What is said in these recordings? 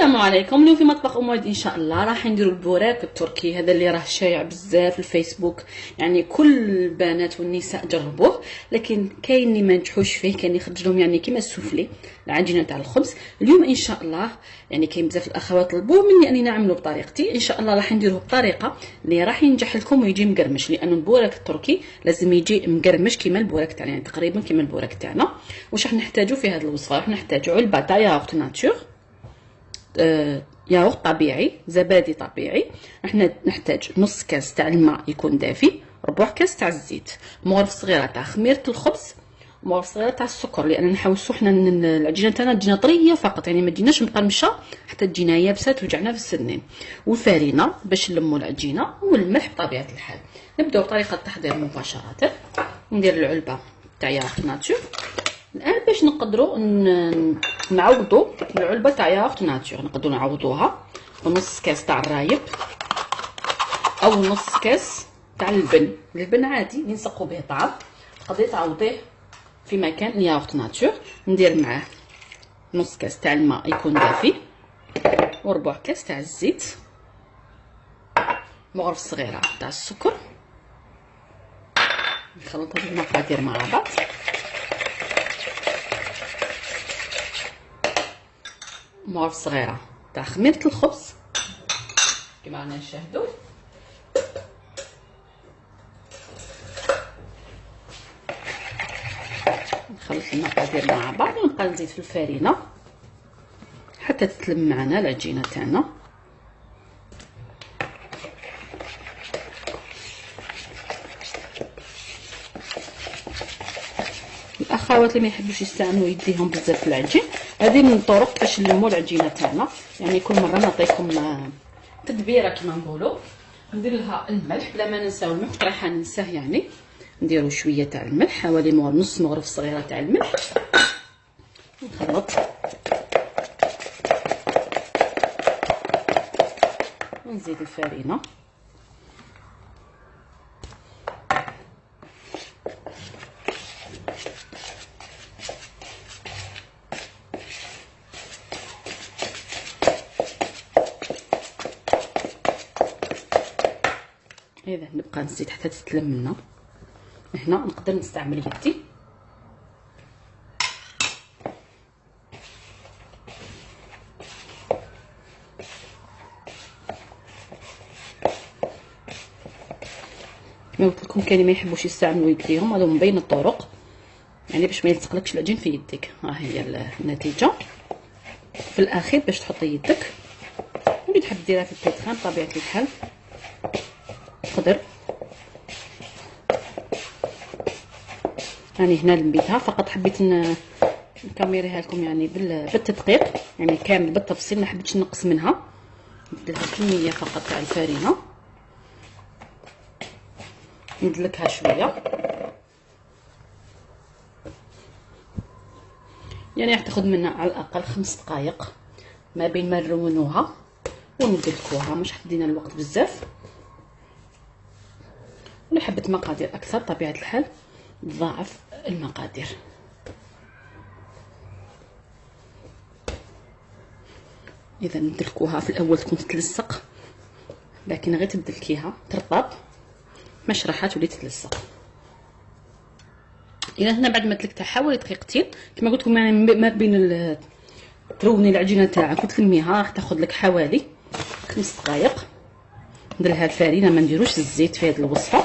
السلام عليكم. اليوم في مطبخ ام وليد إن شاء الله راح نديروا البوراك التركي. هذا اللي راه شايع بزاف في الفيسبوك. يعني كل البنات والنساء جربوه لكن كاين اللي ما نجحوش فيه كاين يخرج لهم يعني كيما السوفلي العجينة تاع الخبز. اليوم إن شاء الله يعني كاين بزاف الأخوات طلبوه مني أني نعملو بطريقتي. إن شاء الله راح نديروه بطريقة اللي راح ينجح لكم ويجي مقرمش لأنه البوراك التركي لازم يجي مقرمش كيما البوراك تاعنا يعني تقريبا كيما البوراك تاعنا. واش راح نحتاجو في هذه الوصفة؟ راح نحتاجو علبه تاع ياغورت ناتور ياغورت طبيعي زبادي طبيعي. إحنا نحتاج نص كاس تاع الماء يكون دافي ربع كاس تاع الزيت. مغرف صغيرة تاع خميرة الخبز مغرف صغيرة تاع السكر لأن نحوسو حنا العجينة تاعنا تجينا طرية فقط يعني ما تجيناش مقرمشة حتى تجينا يابسه توجعنا في السنين. والفارينه باش نلمو العجينة والملح بطبيعة الحال. نبدأو بطريقه التحضير مباشرة. ندير العلبة تاع ياغورت ناتور الآن باش نقدروا نعوضوا العلبة تاع ياغورت ناتور نقدروا نعوضوها بنص كاس تاع الرايب أو نص كاس تاع اللبن اللبن عادي اللي نسقوا به طعام. تقدري تعوضيه في مكان الياغورت ناتور ندير معاه نص كاس تاع الماء يكون دافي وربع كاس تاع الزيت. مغرف صغيرة تاع السكر. نخلط هاد المقادير مع بعض. مغرف صغيرة. تاع خميرة الخبز. كما رانا نشاهدوا نخلط المقادير مع بعض. ونبقى نزيد في الفرينة. حتى تتلم معنا العجينه تاعنا. الأخوات اللي ما يحبوش يستعملوا يديهم بزاف في العجين. هذه من الطرق باش نلموا العجينه تاعنا. يعني كل مرة نعطيكم تدبيرة كما نقولوا ندير لها الملح. بلا ما ننساو الملح راح ننساه يعني. نديروا شوية تاع الملح. حوالي نص مغرف صغيرة تاع الملح. نخلط. ونزيد الفرينة. إذا نبقى نزيد حتى تتلم لنا. هنا نقدر نستعمل يدي. كما قلت لكم كاين ما يحبوش يستعملوا يديهم هذا من بين الطرق. يعني باش ما العجين في يديك ها هي النتيجة. في الأخير باش تحطي يدك. اللي تحب ديرها في البيتخان بطبيعة الحال. تقدر راني هنا لميتها فقط حبيت نكاميريها لكم يعني بالتدقيق يعني كامل بالتفصيل ما حبيتش نقص منها. نديرها كمية فقط تاع الفرينة. ندلكها شوية. يعني راح تاخذ منا على الأقل خمس دقائق ما بين ما نرونوها وندلكوها مش حدينا الوقت بزاف. ولا حبة مقادير أكثر طبيعة الحال تضاعف المقادير. إذا ندلكوها في الأول تكون تتلصق لكن غير تدلكيها ترطب. مش راح تولي تتلصق. إذا هنا بعد ما تلكتها حوالي دقيقتين كما قلت لكم يعني ما بين تروني العجينة تاعك وتلميها راح تاخذ لك حوالي خمس دقائق ندير الفرينه ما نديروش الزيت في هذه الوصفة.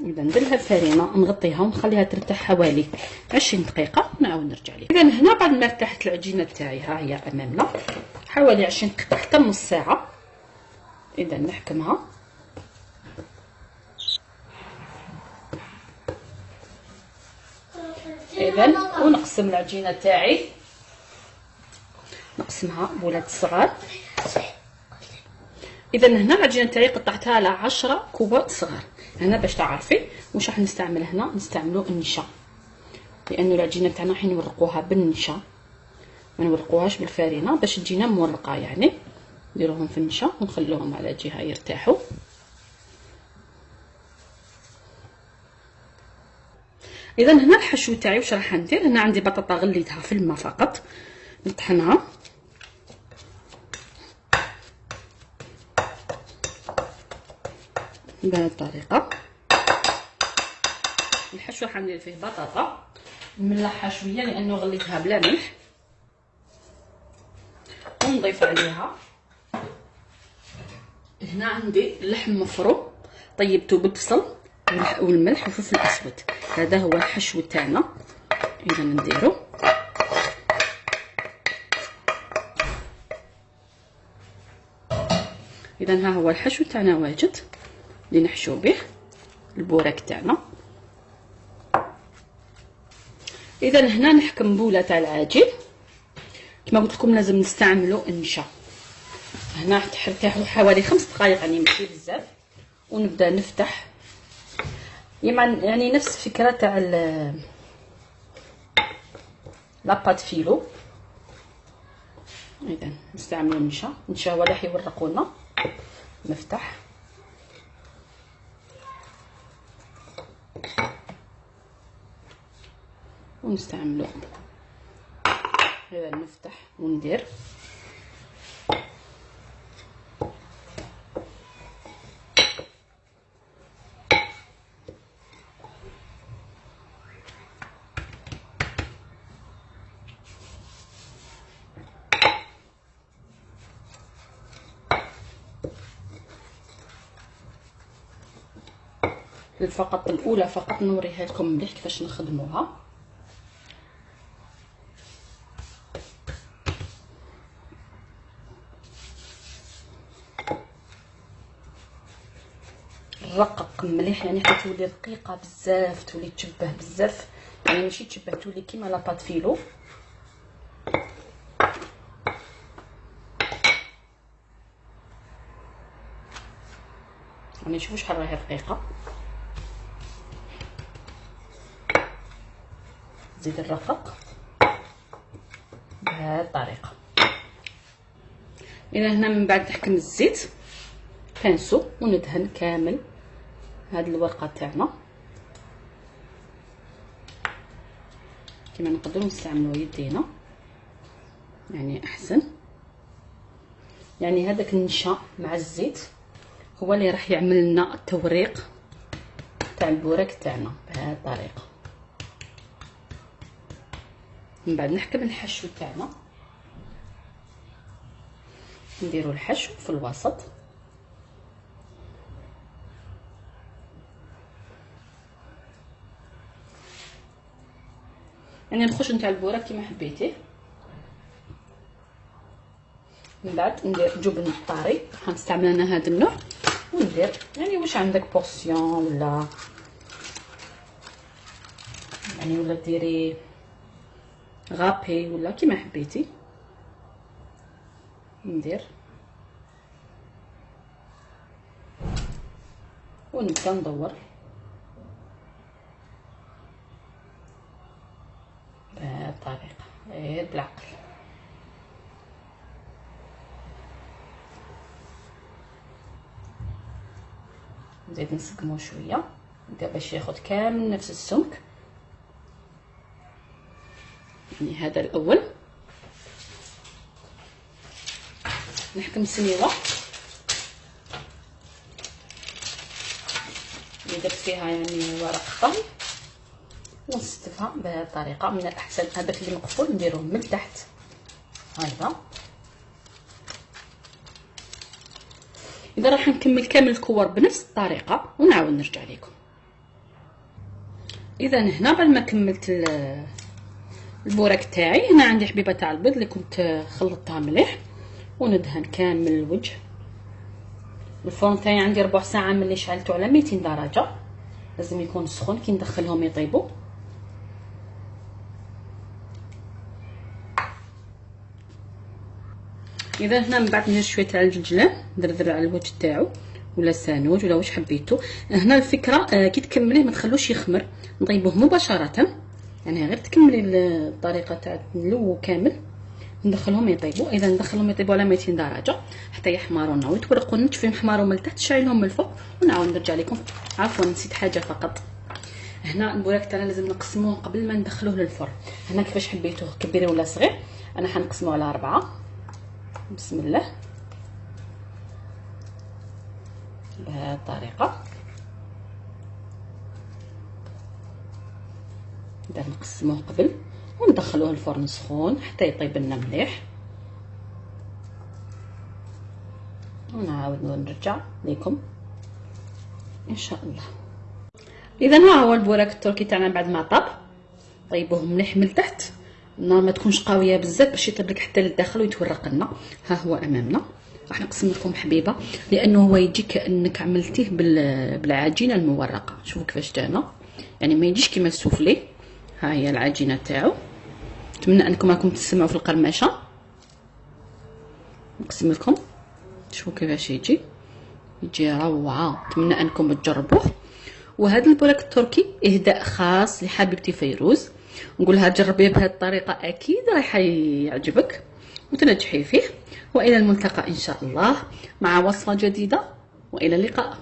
إذا ندير الفرينه نغطيها ونخليها ترتاح حوالي 20 دقيقة نعاود نرجع لها إذا هنا بعد ما ارتاحت العجينة تاعي ها هي أمامنا حوالي 20 دقيقة حتى نص ساعة. إذا نحكمها. إذا ونقسم العجينة تاعي نقسمها بولات صغار. إذا هنا العجينه تاعي قطعتها على 10 كوبات صغار. هنا باش تعرفي واش راح نستعمل هنا؟ نستعملوا النشا. لأنه العجينه تاعنا راح نورقوها بالنشا. ما نورقوهاش بالفارينه باش تجينا مورقة يعني. نديروهم في النشا ونخلوهم على جهة يرتاحوا. إذا هنا الحشو تاعي واش راح ندير؟ هنا عندي بطاطا غليتها في الماء فقط. نطحنها. بهذه الطريقة. الحشو راح ندير فيه بطاطا. نملحها شوية لأنه غليتها بلا ملح. ونضيف عليها. هنا عندي اللحم مفروم. طيبته بالبصل والملح والفلفل الاسود هذا هو الحشو تاعنا إذا نديرو. إذا ها هو الحشو تاعنا واجد. اللي نحشو به البوراك تاعنا. إذا هنا نحكم بوله تاع العجين كما قلت لكم لازم نستعملوا النشا هنا تحركه حوالي خمس دقائق يعني ماشي بزاف. ونبدأ نفتح. يعني نفس الفكرة تاع لاباط فيلو. إذا نستعملوا النشا النشا هو اللي حيورقوا لنا نفتح. ونستعملو. هذا نفتح وندير. فقط الأولى فقط نوريها لكم مليح كيفاش نخدموها. رقق مليح يعني حتى تولي رقيقه بزاف تولي تشبه بزاف. يعني ماشي تشبه تولي كيما لاباط فيلو يعني شوفوا شحال راهي رقيقه زيد الرقق بهذه الطريقة. إلى هنا من بعد نحكم الزيت. بانسو وندهن كامل. هاد الورقة تاعنا. كما نقدروا نستعملوا يدينا. يعني أحسن. يعني هذاك النشا مع الزيت هو اللي راح يعمل لنا التوريق تاع البوراك تاعنا بهذه الطريقة. من بعد نحكم الحشو تاعنا. نديرو الحشو في الوسط. يعني الخشن تاع البوراك كيما حبيتيه من بعد ندير جبن طاري غنستعمل أنا هذا النوع. وندير يعني واش عندك portion ولا؟ يعني ولا ديري غابي ولا كيما حبيتي. ندير. ونبدا ندور بهذه الطريقة غير بالعقل نزيد نسقمو شوية. باش ياخد كامل نفس السمك. يعني هذا الأول. نحكم سنيوه اللي درت فيها يعني ورق طهي ونستفها بهذه الطريقة من الأحسن. هذاك اللي مقفول نديروه من تحت. هذا إذا راح نكمل كامل الكور بنفس الطريقة ونعاود نرجع لكم. إذا هنا بعد ما كملت البوراك تاعي هنا عندي حبيبة تاع البيض اللي كنت خلطتها مليح. وندهن كامل الوجه. الفرن تاعي عندي ربع ساعة ملي شعلته على 200 درجة. لازم يكون سخون كي ندخلهم يطيبوا. إذا هنا من بعد ندير شوية تاع الجلجلان ندردر على الوجه تاعو ولا سانوج ولا واش حبيتو. هنا الفكرة آه كي تكمليه ما تخلوش يخمر. نطيبوه مباشرة. يعني غير تكملي الطريقة تاع نلو كامل. ندخلهم يطيبوا. إذا ندخلهم يطيبوا على 200 درجة. حتى يحمروا لنا ويتورقوا لنا تشوفيهم حماروا من التحت تشعلهم من الفوق. ونعاود نرجع لكم. عفوا نسيت حاجة فقط. هنا البوراك تاعنا لازم نقسموه قبل ما ندخلوه للفرن. هنا كيفاش حبيتوه؟ كبير ولا صغير؟ أنا حنقسمه على أربعة. بسم الله. بهذه الطريقة دابا نقسموه قبل وندخلوه الفرن سخون حتى يطيب لنا مليح. ونعاود نرجع ليكم إن شاء الله. إذا ها هو البوراك التركي تاعنا بعد ما طاب. طيبوه مليح من تحت ما تكونش قوية بزاف باش يطيب لك حتى للداخل ويتورق لنا. ها هو أمامنا. راح نقسم لكم حبيبة لأنه هو يجي كانك عملتيه بالعجينة المورقة. شوفوا كيفاش جانا يعني ما يجيش كيما السوفلي. ها هي العجينة تاعو. نتمنى أنكم راكم تسمعوا في القرمشة. نقسم لكم. شوفوا كيفاش يجي. يجي روعة. نتمنى أنكم تجربوه. وهذا البولاك التركي إهداء خاص لحبيبتي فيروز. نقولها جربيه بهذه الطريقة أكيد راح يعجبك وتنجحي فيه. وإلى الملتقى إن شاء الله مع وصفة جديدة وإلى اللقاء.